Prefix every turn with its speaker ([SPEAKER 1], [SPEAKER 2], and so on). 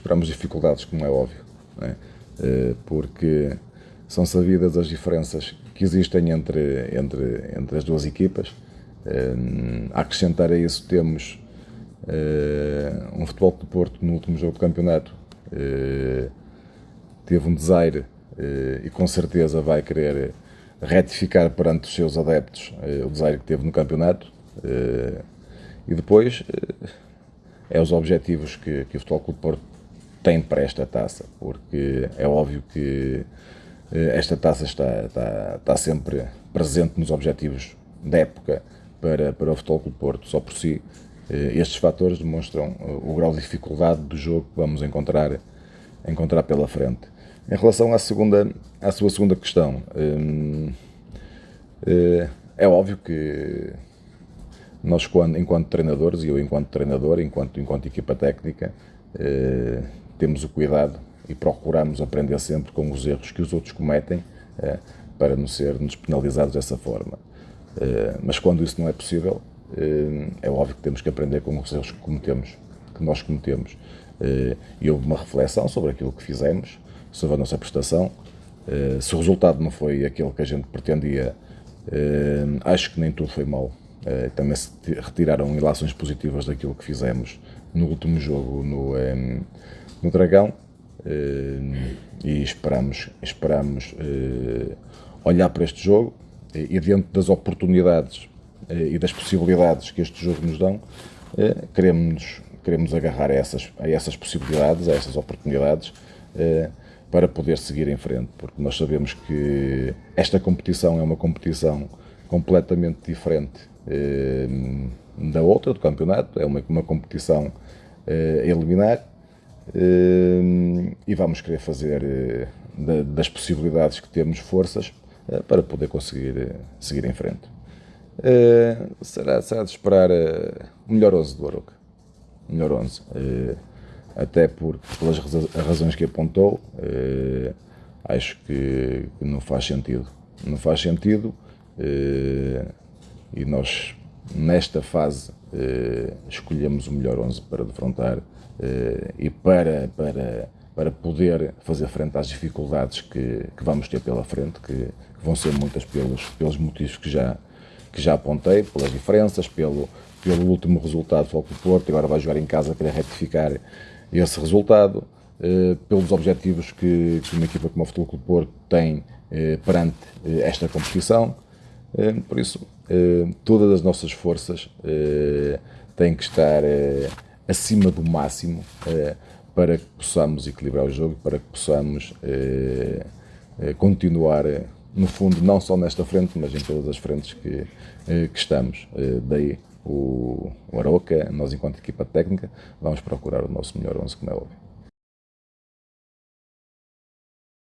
[SPEAKER 1] esperamos dificuldades, como é óbvio, é? porque são sabidas as diferenças que existem entre, entre, entre as duas equipas. A acrescentar a isso temos um futebol de Porto no último jogo do campeonato teve um desaire e com certeza vai querer retificar perante os seus adeptos o desaire que teve no campeonato e depois é os objetivos que, que o Futebol Clube Porto tem para esta taça, porque é óbvio que eh, esta taça está, está, está sempre presente nos objetivos da época para, para o Futebol Clube Porto, só por si. Eh, estes fatores demonstram eh, o grau de dificuldade do jogo que vamos encontrar, encontrar pela frente. Em relação à, segunda, à sua segunda questão, é óbvio que nós, enquanto treinadores, e eu enquanto treinador, enquanto, enquanto equipa técnica, temos o cuidado e procuramos aprender sempre com os erros que os outros cometem eh, para não sermos penalizados dessa forma. Eh, mas quando isso não é possível, eh, é óbvio que temos que aprender com os erros que cometemos, que nós cometemos. E houve uma reflexão sobre aquilo que fizemos, sobre a nossa prestação. Se o resultado não foi aquele que a gente pretendia, acho que nem tudo foi mal também se retiraram ilações positivas daquilo que fizemos no último jogo no, no Dragão uh, e esperamos, esperamos uh, olhar para este jogo e, e diante das oportunidades e das possibilidades que este jogo nos dão, queremos, queremos agarrar a essas, a essas possibilidades, a essas oportunidades para poder seguir em frente, porque nós sabemos que esta competição é uma competição completamente diferente eh, da outra, do campeonato, é uma, uma competição eh, a eliminar eh, e vamos querer fazer das possibilidades que temos forças para poder conseguir seguir em frente. será, será de esperar o melhor 11 do Aroca. Melhor 11. até por, pelas razões que apontou, acho que não faz sentido. Não faz sentido e nós, nesta fase, eh, escolhemos o melhor 11 para defrontar eh, e para, para, para poder fazer frente às dificuldades que, que vamos ter pela frente, que, que, vão ser muitas pelos, pelos motivos que já, que já apontei, pelas diferenças, pelo, pelo último resultado do Porto, agora vai jogar em casa, querer retificar esse resultado, eh, pelos objetivos que, que uma equipa como o Futebol Clube Porto tem eh, perante eh, esta competição. Eh, por isso, eh, todas as nossas forças eh, têm que estar acima do máximo para que possamos equilibrar o jogo, para que possamos continuar, no fundo, não só nesta frente, mas em todas as frentes que, que estamos. Daí o, o Aroca, nós enquanto equipa técnica, vamos procurar o nosso melhor 11, como é óbvio.